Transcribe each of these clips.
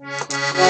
Música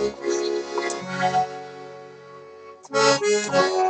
Thank you.